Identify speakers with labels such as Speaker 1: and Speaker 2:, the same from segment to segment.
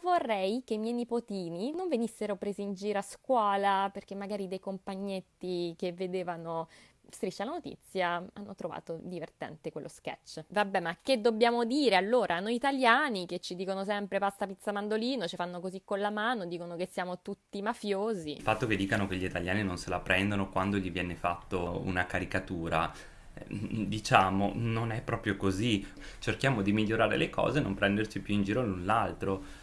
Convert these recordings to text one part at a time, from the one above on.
Speaker 1: Vorrei che i miei nipotini non venissero presi in giro a scuola perché magari dei compagnetti che vedevano Striscia la notizia hanno trovato divertente quello sketch. Vabbè, ma che dobbiamo dire allora? Noi italiani che ci dicono sempre pasta, pizza, mandolino, ci fanno così con la mano, dicono che siamo tutti mafiosi.
Speaker 2: Il fatto che dicano che gli italiani non se la prendono quando gli viene fatto una caricatura eh, diciamo, non è proprio così. Cerchiamo di migliorare le cose e non prenderci più in giro l'un l'altro.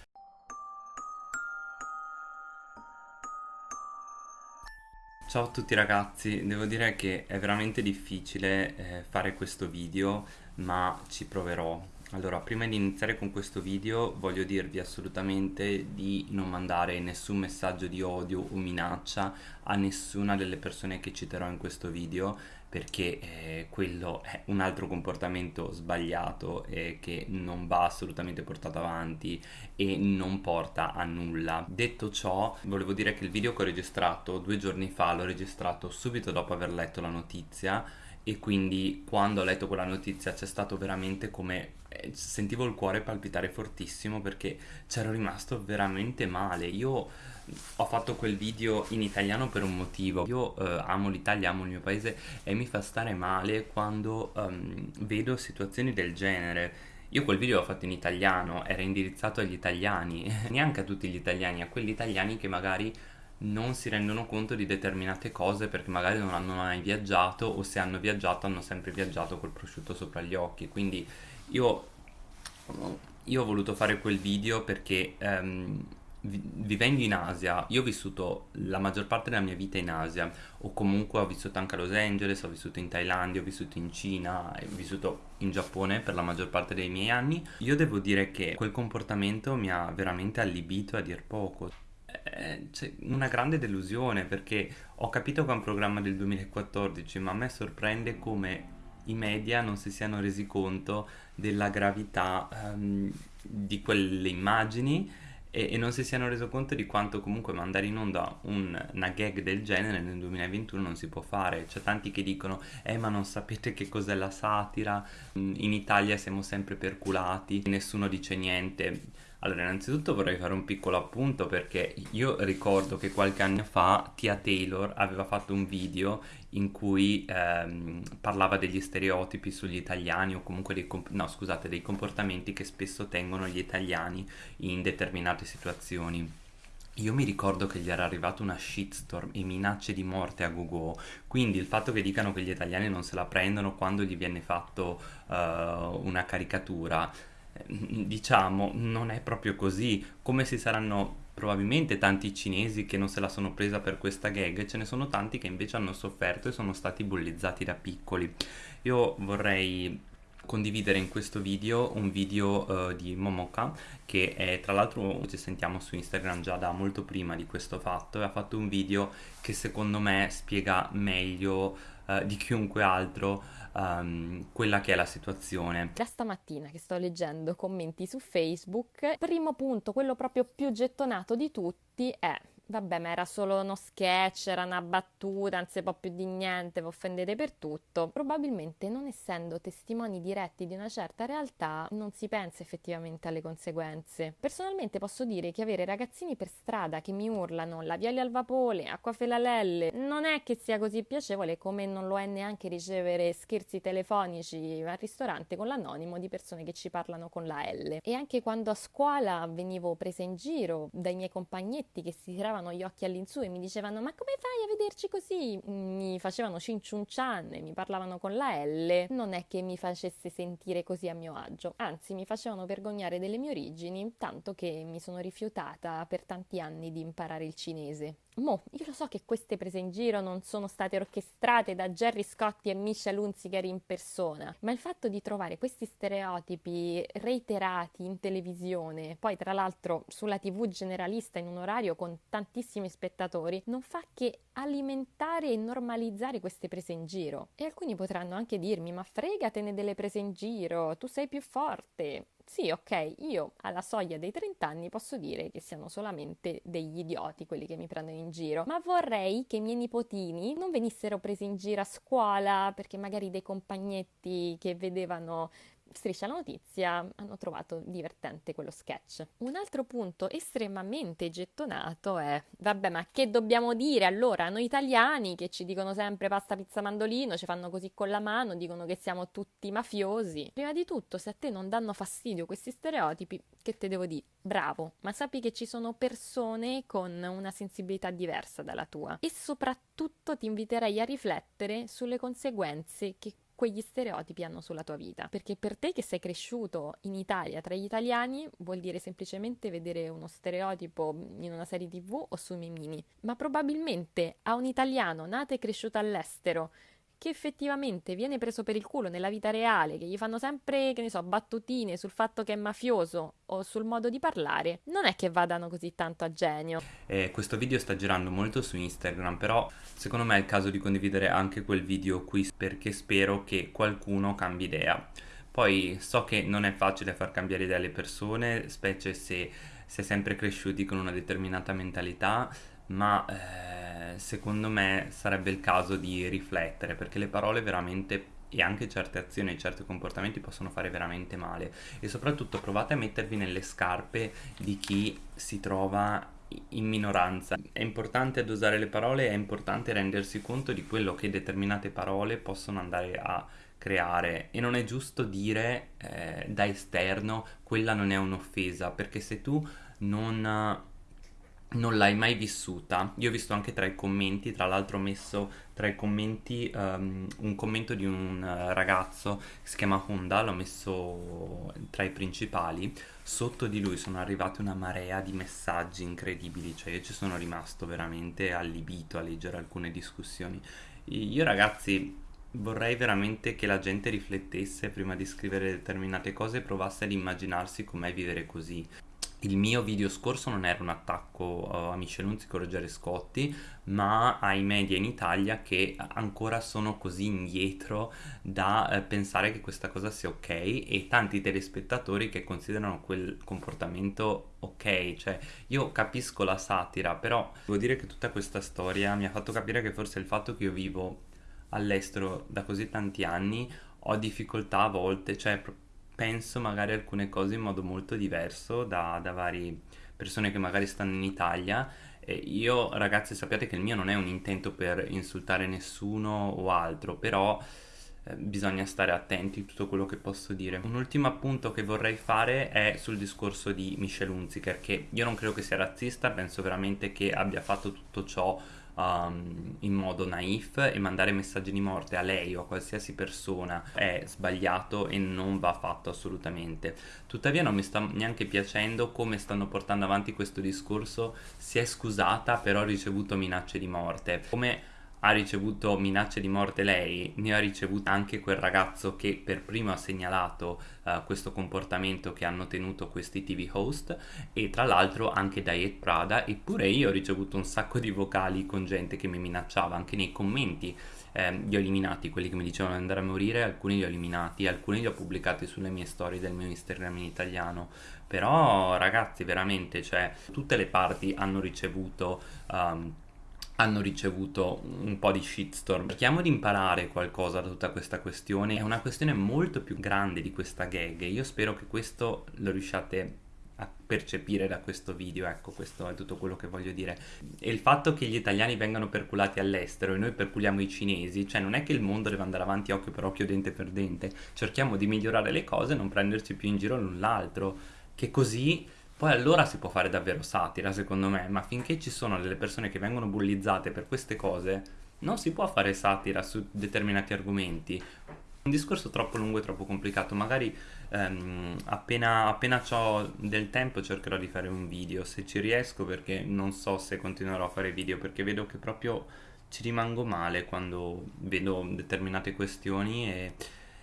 Speaker 2: Ciao a tutti ragazzi, devo dire che è veramente difficile eh, fare questo video, ma ci proverò. Allora, prima di iniziare con questo video voglio dirvi assolutamente di non mandare nessun messaggio di odio o minaccia a nessuna delle persone che citerò in questo video perché eh, quello è un altro comportamento sbagliato e che non va assolutamente portato avanti e non porta a nulla. Detto ciò, volevo dire che il video che ho registrato due giorni fa l'ho registrato subito dopo aver letto la notizia e quindi quando ho letto quella notizia c'è stato veramente come sentivo il cuore palpitare fortissimo perché c'ero rimasto veramente male. Io ho fatto quel video in italiano per un motivo. Io eh, amo l'Italia, amo il mio paese e mi fa stare male quando um, vedo situazioni del genere. Io quel video l'ho fatto in italiano, era indirizzato agli italiani, neanche a tutti gli italiani, a quelli italiani che magari non si rendono conto di determinate cose perché magari non hanno mai viaggiato o se hanno viaggiato hanno sempre viaggiato col prosciutto sopra gli occhi. Quindi io, io ho voluto fare quel video perché um, vivendo in Asia, io ho vissuto la maggior parte della mia vita in Asia, o comunque ho vissuto anche a Los Angeles, ho vissuto in Thailandia, ho vissuto in Cina, ho vissuto in Giappone per la maggior parte dei miei anni. Io devo dire che quel comportamento mi ha veramente allibito a dir poco c'è una grande delusione perché ho capito che è un programma del 2014, ma a me sorprende come i media non si siano resi conto della gravità um, di quelle immagini e, e, non si siano reso conto di quanto comunque mandare in onda un, una gag del genere nel 2021 non si può fare. C'è tanti che dicono, eh ma non sapete che cos'è la satira, in Italia siamo sempre perculati, nessuno dice niente allora, innanzitutto vorrei fare un piccolo appunto perché io ricordo che qualche anno fa Tia Taylor aveva fatto un video in cui ehm, parlava degli stereotipi sugli italiani o comunque dei, no, scusate, dei comportamenti che spesso tengono gli italiani in determinate situazioni. Io mi ricordo che gli era arrivata una shitstorm e minacce di morte a Google, quindi il fatto che dicano che gli italiani non se la prendono quando gli viene fatto uh, una caricatura diciamo, non è proprio così. Come si saranno probabilmente tanti cinesi che non se la sono presa per questa gag, ce ne sono tanti che invece hanno sofferto e sono stati bullizzati da piccoli. Io vorrei condividere in questo video un video uh, di Momoka che è tra l'altro ci sentiamo su Instagram già da molto prima di questo fatto e ha fatto un video che secondo me spiega meglio uh, di chiunque altro um, quella che è la situazione.
Speaker 1: Da stamattina che sto leggendo commenti su Facebook, primo punto, quello proprio più gettonato di tutti è Vabbè, ma era solo uno sketch, era una battuta, non si può più di niente, vi offendete per tutto. Probabilmente, non essendo testimoni diretti di una certa realtà, non si pensa effettivamente alle conseguenze. Personalmente posso dire che avere ragazzini per strada che mi urlano labiali al vapore, acqua felalelle, non è che sia così piacevole come non lo è neanche ricevere scherzi telefonici al ristorante con l'anonimo di persone che ci parlano con la L. E anche quando a scuola venivo presa in giro dai miei compagnetti che si tiravano alzavano gli occhi all'insù e mi dicevano ma come fai a vederci così? Mi facevano cinciuncian e mi parlavano con la L, non è che mi facesse sentire così a mio agio, anzi mi facevano vergognare delle mie origini, tanto che mi sono rifiutata per tanti anni di imparare il cinese. Mo, io lo so che queste prese in giro non sono state orchestrate da Gerry Scotti e Michelle Hunziker in persona, ma il fatto di trovare questi stereotipi reiterati in televisione, poi tra l'altro sulla tv generalista in un orario con tantissimi spettatori, non fa che alimentare e normalizzare queste prese in giro. E alcuni potranno anche dirmi, ma fregatene delle prese in giro, tu sei più forte. Sì, ok, io alla soglia dei 30 anni posso dire che siano solamente degli idioti quelli che mi prendono in giro, ma vorrei che i miei nipotini non venissero presi in giro a scuola perché magari dei compagnetti che vedevano Striscia la notizia hanno trovato divertente quello sketch. Un altro punto estremamente gettonato è, vabbè, ma che dobbiamo dire allora noi italiani che ci dicono sempre pasta, pizza, mandolino, ci fanno così con la mano, dicono che siamo tutti mafiosi. Prima di tutto, se a te non danno fastidio questi stereotipi, che te devo dire? Bravo, ma sappi che ci sono persone con una sensibilità diversa dalla tua e soprattutto ti inviterei a riflettere sulle conseguenze che quegli stereotipi hanno sulla tua vita. Perché per te che sei cresciuto in Italia tra gli italiani vuol dire semplicemente vedere uno stereotipo in una serie tv o sui memini. Ma probabilmente a un italiano nato e cresciuto all'estero che effettivamente viene preso per il culo nella vita reale, che gli fanno sempre, che ne so, battutine sul fatto che è mafioso o sul modo di parlare, non è che vadano così tanto a genio.
Speaker 2: Eh, questo video sta girando molto su Instagram, però secondo me è il caso di condividere anche quel video qui perché spero che qualcuno cambi idea. Poi so che non è facile far cambiare idea alle persone, specie se si è sempre cresciuti con una determinata mentalità, ma eh, secondo me sarebbe il caso di riflettere perché le parole veramente e anche certe azioni e certi comportamenti possono fare veramente male e soprattutto provate a mettervi nelle scarpe di chi si trova in minoranza. È importante dosare le parole, è importante rendersi conto di quello che determinate parole possono andare a creare e non è giusto dire eh, da esterno quella non è un'offesa perché se tu non non l'hai mai vissuta. Io ho visto anche tra i commenti, tra l'altro ho messo tra i commenti um, un commento di un uh, ragazzo che si chiama Honda, l'ho messo tra i principali. Sotto di lui sono arrivate una marea di messaggi incredibili, cioè io ci sono rimasto veramente allibito a leggere alcune discussioni. Io ragazzi vorrei veramente che la gente riflettesse prima di scrivere determinate cose e provasse ad immaginarsi com'è vivere così il mio video scorso non era un attacco uh, a Michelunzi con Ruggero Scotti, ma ai media in Italia che ancora sono così indietro da uh, pensare che questa cosa sia ok e tanti telespettatori che considerano quel comportamento ok. Cioè, io capisco la satira, però devo dire che tutta questa storia mi ha fatto capire che forse il fatto che io vivo all'estero da così tanti anni ho difficoltà a volte, cioè penso magari alcune cose in modo molto diverso da, da varie persone che magari stanno in Italia. E io ragazzi sappiate che il mio non è un intento per insultare nessuno o altro, però eh, bisogna stare attenti a tutto quello che posso dire. Un ultimo appunto che vorrei fare è sul discorso di Michelle Hunziker, che io non credo che sia razzista, penso veramente che abbia fatto tutto ciò um, in modo naif e mandare messaggi di morte a lei o a qualsiasi persona è sbagliato e non va fatto assolutamente. Tuttavia non mi sta neanche piacendo come stanno portando avanti questo discorso, si è scusata però ha ricevuto minacce di morte. Come ha ricevuto minacce di morte lei, ne ha ricevuto anche quel ragazzo che per primo ha segnalato uh, questo comportamento che hanno tenuto questi TV host e tra l'altro anche Diet Prada eppure io ho ricevuto un sacco di vocali con gente che mi minacciava anche nei commenti eh, li ho eliminati quelli che mi dicevano di andare a morire alcuni li ho eliminati alcuni li ho pubblicati sulle mie storie del mio Instagram in italiano. Però ragazzi veramente cioè tutte le parti hanno ricevuto um, hanno ricevuto un po' di shitstorm. Cerchiamo di imparare qualcosa da tutta questa questione, è una questione molto più grande di questa gag. Io spero che questo lo riusciate a percepire da questo video, ecco questo è tutto quello che voglio dire. E il fatto che gli italiani vengano perculati all'estero e noi perculiamo i cinesi, cioè non è che il mondo deve andare avanti occhio per occhio, dente per dente, cerchiamo di migliorare le cose e non prenderci più in giro l'un l'altro, che così poi allora si può fare davvero satira, secondo me, ma finché ci sono delle persone che vengono bullizzate per queste cose, non si può fare satira su determinati argomenti. Un discorso troppo lungo e troppo complicato, magari ehm, appena, appena ho del tempo cercherò di fare un video, se ci riesco, perché non so se continuerò a fare video, perché vedo che proprio ci rimango male quando vedo determinate questioni e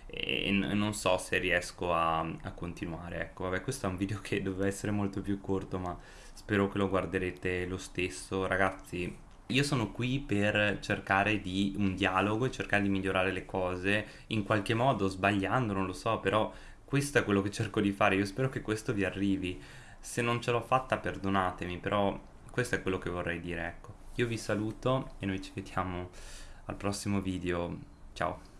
Speaker 2: e non so se riesco a, a, continuare. Ecco, vabbè, questo è un video che doveva essere molto più corto, ma spero che lo guarderete lo stesso. Ragazzi, io sono qui per cercare di un dialogo cercare di migliorare le cose in qualche modo, sbagliando, non lo so, però questo è quello che cerco di fare. Io spero che questo vi arrivi. Se non ce l'ho fatta, perdonatemi, però questo è quello che vorrei dire, ecco. Io vi saluto e noi ci vediamo al prossimo video. Ciao.